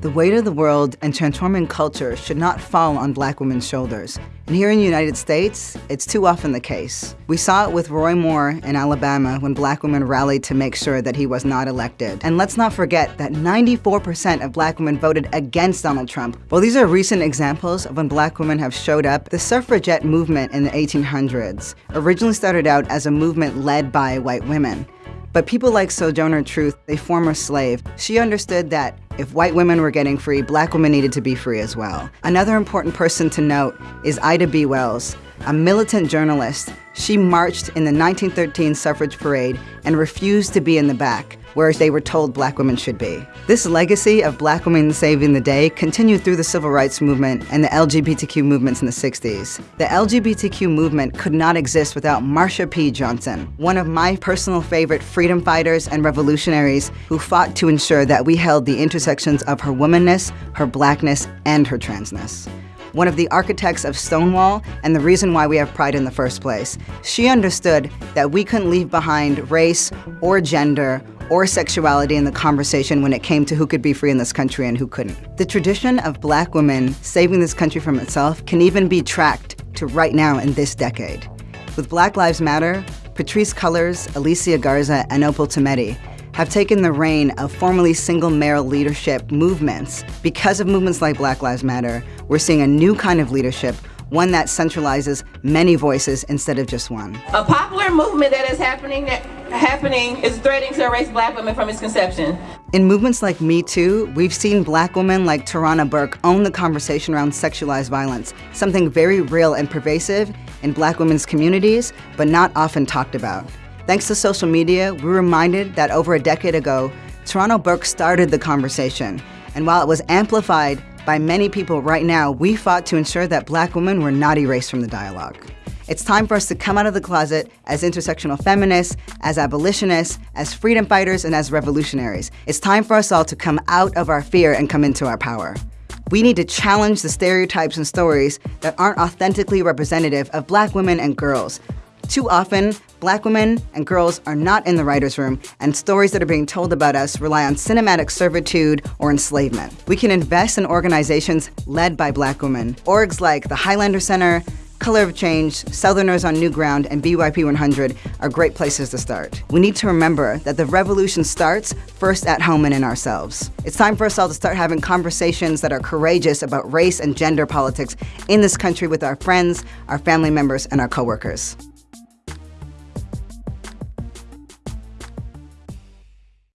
The weight of the world and transforming culture should not fall on black women's shoulders. And here in the United States, it's too often the case. We saw it with Roy Moore in Alabama when black women rallied to make sure that he was not elected. And let's not forget that 94% of black women voted against Donald Trump. While these are recent examples of when black women have showed up, the suffragette movement in the 1800s originally started out as a movement led by white women. But people like Sojourner Truth, a former slave, she understood that if white women were getting free, black women needed to be free as well. Another important person to note is Ida B. Wells, a militant journalist. She marched in the 1913 suffrage parade and refused to be in the back where they were told black women should be. This legacy of black women saving the day continued through the civil rights movement and the LGBTQ movements in the 60s. The LGBTQ movement could not exist without Marsha P. Johnson, one of my personal favorite freedom fighters and revolutionaries who fought to ensure that we held the intersections of her womanness, her blackness, and her transness one of the architects of Stonewall and the reason why we have pride in the first place. She understood that we couldn't leave behind race or gender or sexuality in the conversation when it came to who could be free in this country and who couldn't. The tradition of black women saving this country from itself can even be tracked to right now in this decade. With Black Lives Matter, Patrisse Cullors, Alicia Garza, and Opal Tometi have taken the reign of formerly single male leadership movements. Because of movements like Black Lives Matter, we're seeing a new kind of leadership one that centralizes many voices instead of just one. A popular movement that is happening that happening is threatening to erase black women from its conception. In movements like Me Too, we've seen black women like Tarana Burke own the conversation around sexualized violence, something very real and pervasive in black women's communities, but not often talked about. Thanks to social media, we're reminded that over a decade ago, Tarana Burke started the conversation. And while it was amplified by many people right now, we fought to ensure that black women were not erased from the dialogue. It's time for us to come out of the closet as intersectional feminists, as abolitionists, as freedom fighters, and as revolutionaries. It's time for us all to come out of our fear and come into our power. We need to challenge the stereotypes and stories that aren't authentically representative of black women and girls. Too often, black women and girls are not in the writer's room, and stories that are being told about us rely on cinematic servitude or enslavement. We can invest in organizations led by black women. Orgs like the Highlander Center, Color of Change, Southerners on New Ground, and BYP 100 are great places to start. We need to remember that the revolution starts first at home and in ourselves. It's time for us all to start having conversations that are courageous about race and gender politics in this country with our friends, our family members, and our coworkers.